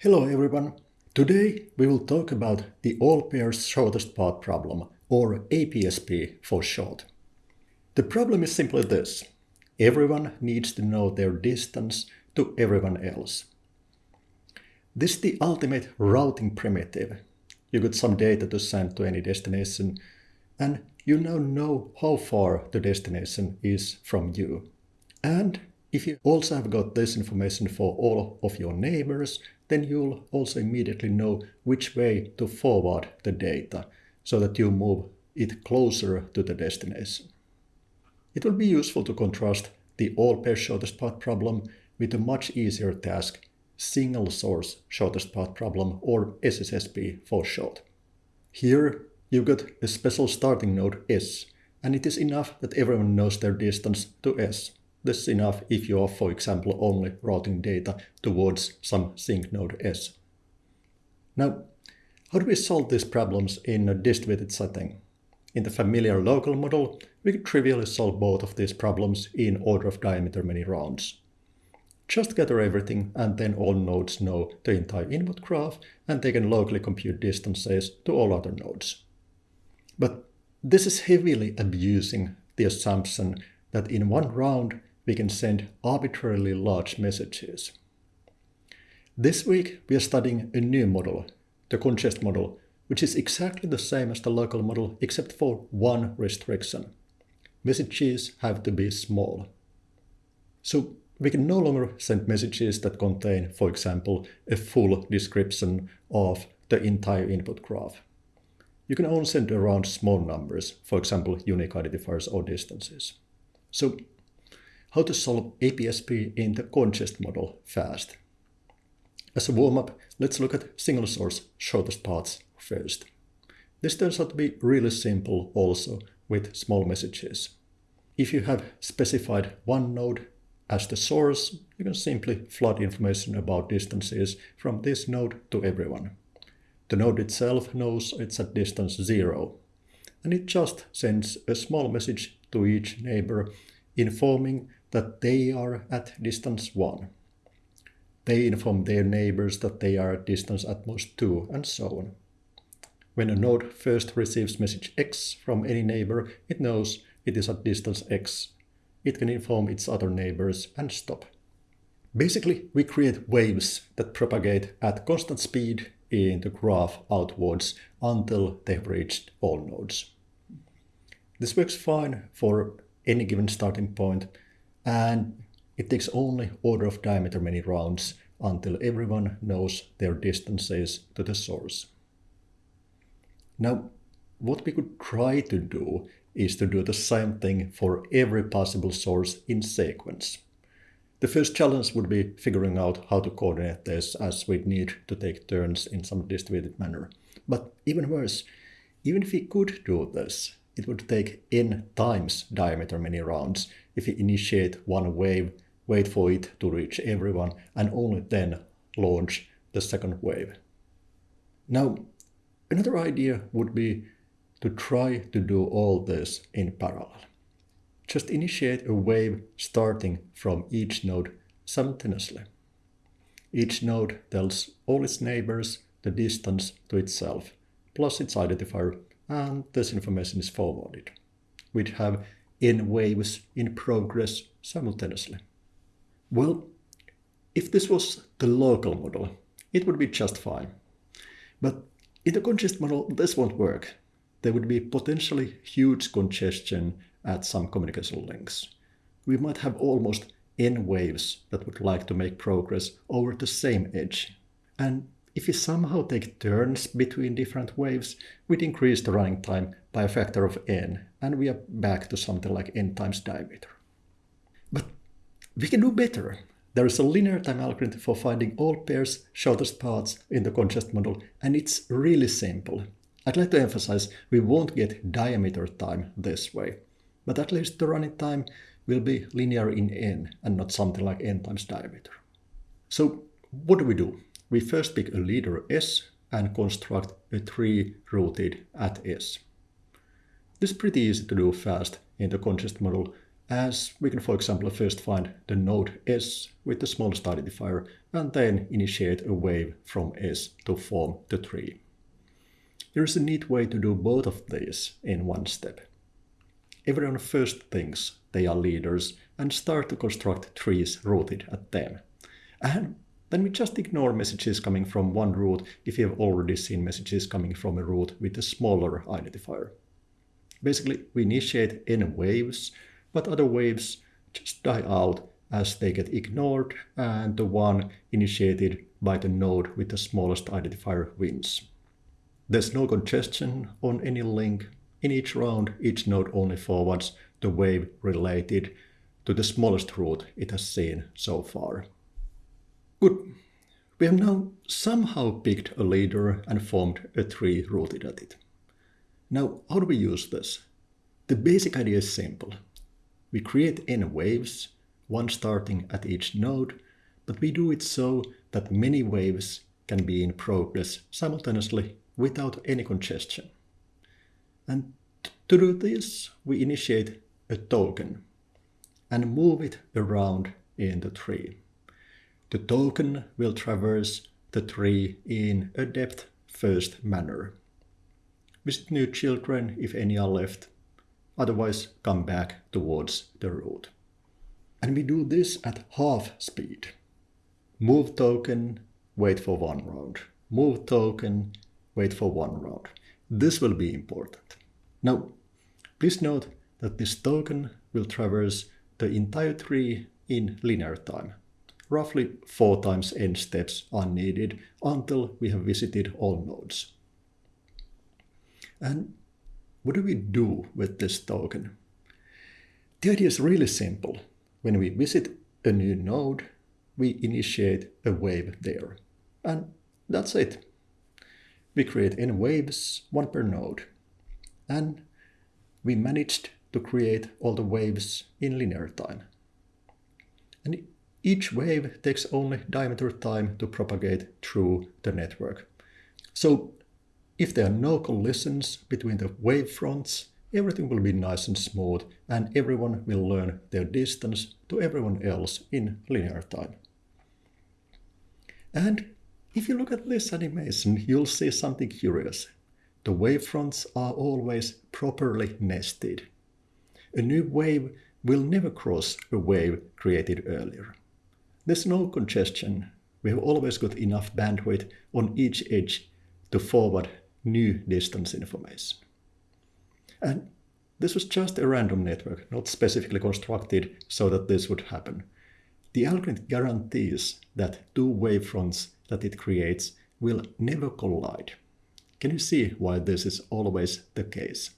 Hello everyone. Today we will talk about the all pairs shortest path problem, or APSP for short. The problem is simply this. Everyone needs to know their distance to everyone else. This is the ultimate routing primitive. You got some data to send to any destination, and you now know how far the destination is from you. And if you also have got this information for all of your neighbors, then you'll also immediately know which way to forward the data so that you move it closer to the destination. It will be useful to contrast the all pair shortest path problem with a much easier task, single source shortest path problem or SSSP for short. Here you got a special starting node S, and it is enough that everyone knows their distance to S. This is enough if you are, for example, only routing data towards some sink node S. Now, how do we solve these problems in a distributed setting? In the familiar local model, we could trivially solve both of these problems in order of diameter many rounds. Just gather everything and then all nodes know the entire input graph and they can locally compute distances to all other nodes. But this is heavily abusing the assumption that in one round we can send arbitrarily large messages. This week we are studying a new model, the congest model, which is exactly the same as the local model except for one restriction. Messages have to be small. So we can no longer send messages that contain, for example, a full description of the entire input graph. You can only send around small numbers, for example, unique identifiers or distances. So how to solve APSP in the congest model fast. As a warm-up, let's look at single source shortest paths first. This turns out to be really simple also with small messages. If you have specified one node as the source, you can simply flood information about distances from this node to everyone. The node itself knows it's at distance 0, and it just sends a small message to each neighbor informing that they are at distance 1. They inform their neighbors that they are at distance at most 2, and so on. When a node first receives message x from any neighbor, it knows it is at distance x. It can inform its other neighbors and stop. Basically, we create waves that propagate at constant speed in the graph outwards until they've reached all nodes. This works fine for any given starting point, and it takes only order of diameter many rounds until everyone knows their distances to the source. Now, what we could try to do is to do the same thing for every possible source in sequence. The first challenge would be figuring out how to coordinate this as we'd need to take turns in some distributed manner. But even worse, even if we could do this, it would take n times diameter many rounds if we initiate one wave, wait for it to reach everyone, and only then launch the second wave. Now, another idea would be to try to do all this in parallel. Just initiate a wave starting from each node simultaneously. Each node tells all its neighbors the distance to itself, plus its identifier and this information is forwarded. We'd have n waves in progress simultaneously. Well, if this was the local model, it would be just fine. But in the congest model, this won't work. There would be potentially huge congestion at some communication links. We might have almost n waves that would like to make progress over the same edge. And if we somehow take turns between different waves, we'd increase the running time by a factor of n, and we are back to something like n times diameter. But we can do better. There is a linear time algorithm for finding all pairs shortest paths in the congest model, and it's really simple. I'd like to emphasize we won't get diameter time this way, but at least the running time will be linear in n and not something like n times diameter. So what do we do? We first pick a leader S and construct a tree rooted at S. This is pretty easy to do fast in the congest model, as we can for example first find the node S with the smallest identifier and then initiate a wave from S to form the tree. There is a neat way to do both of these in one step. Everyone first thinks they are leaders and start to construct trees rooted at them. And then we just ignore messages coming from one root if you have already seen messages coming from a root with a smaller identifier. Basically, we initiate n waves, but other waves just die out as they get ignored and the one initiated by the node with the smallest identifier wins. There's no congestion on any link. In each round, each node only forwards the wave related to the smallest root it has seen so far. Good. We have now somehow picked a leader and formed a tree rooted at it. Now, how do we use this? The basic idea is simple. We create n waves, one starting at each node, but we do it so that many waves can be in progress simultaneously without any congestion. And to do this, we initiate a token and move it around in the tree. The token will traverse the tree in a depth-first manner. Visit new children if any are left, otherwise come back towards the root. And we do this at half speed. Move token, wait for one round. Move token, wait for one round. This will be important. Now, please note that this token will traverse the entire tree in linear time. Roughly four times n steps are needed until we have visited all nodes. And what do we do with this token? The idea is really simple. When we visit a new node, we initiate a wave there. And that's it. We create n waves, one per node. And we managed to create all the waves in linear time. And each wave takes only diameter time to propagate through the network. So if there are no collisions between the wave fronts, everything will be nice and smooth and everyone will learn their distance to everyone else in linear time. And if you look at this animation, you'll see something curious. The wavefronts are always properly nested. A new wave will never cross a wave created earlier. There's no congestion. We have always got enough bandwidth on each edge to forward new distance information. And this was just a random network, not specifically constructed so that this would happen. The algorithm guarantees that two wavefronts that it creates will never collide. Can you see why this is always the case?